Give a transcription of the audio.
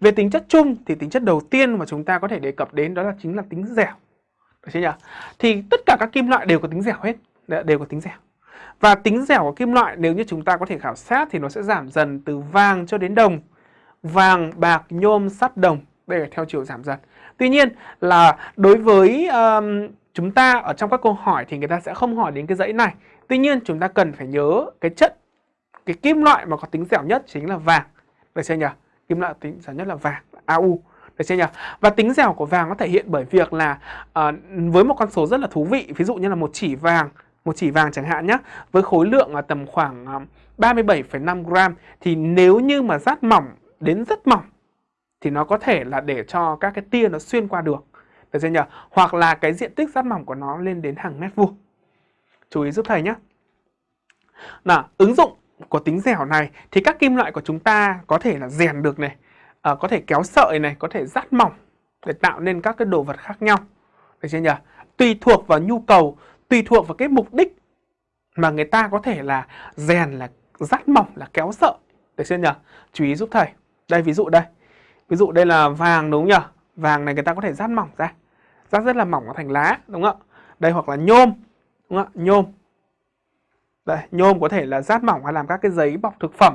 Về tính chất chung thì tính chất đầu tiên mà chúng ta có thể đề cập đến đó là chính là tính dẻo. Được chưa nhỉ? Thì tất cả các kim loại đều có tính dẻo hết, đều có tính dẻo. Và tính dẻo của kim loại nếu như chúng ta có thể khảo sát thì nó sẽ giảm dần từ vàng cho đến đồng. Vàng, bạc, nhôm, sắt, đồng. Đây là theo chiều giảm dần. Tuy nhiên là đối với um, chúng ta ở trong các câu hỏi thì người ta sẽ không hỏi đến cái dãy này. Tuy nhiên chúng ta cần phải nhớ cái chất, cái kim loại mà có tính dẻo nhất chính là vàng. Được chưa nhỉ? Kim loại tính dẻo nhất là vàng, AU. Được chưa nhỉ? Và tính dẻo của vàng nó thể hiện bởi việc là uh, với một con số rất là thú vị, ví dụ như là một chỉ vàng một chỉ vàng chẳng hạn nhé với khối lượng là tầm khoảng ờ, 37,5 gram thì nếu như mà rát mỏng đến rất mỏng thì nó có thể là để cho các cái tia nó xuyên qua được được chưa nhỉ hoặc là cái diện tích rát mỏng của nó lên đến hàng mét vuông chú ý giúp thầy nhé nào ứng dụng của tính dẻo này thì các kim loại của chúng ta có thể là rèn được này à, có thể kéo sợi này có thể rát mỏng để tạo nên các cái đồ vật khác nhau. Được chưa nhỉ? Tùy thuộc vào nhu cầu tùy thuộc vào cái mục đích mà người ta có thể là rèn là rát mỏng là kéo sợi. Được chưa nhỉ? Chú ý giúp thầy. Đây ví dụ đây. Ví dụ đây là vàng đúng không nhỉ? Vàng này người ta có thể rát mỏng ra. Rát rất là mỏng nó thành lá đúng không ạ? Đây hoặc là nhôm đúng không ạ? Nhôm đây, nhôm có thể là rát mỏng hay làm các cái giấy bọc thực phẩm.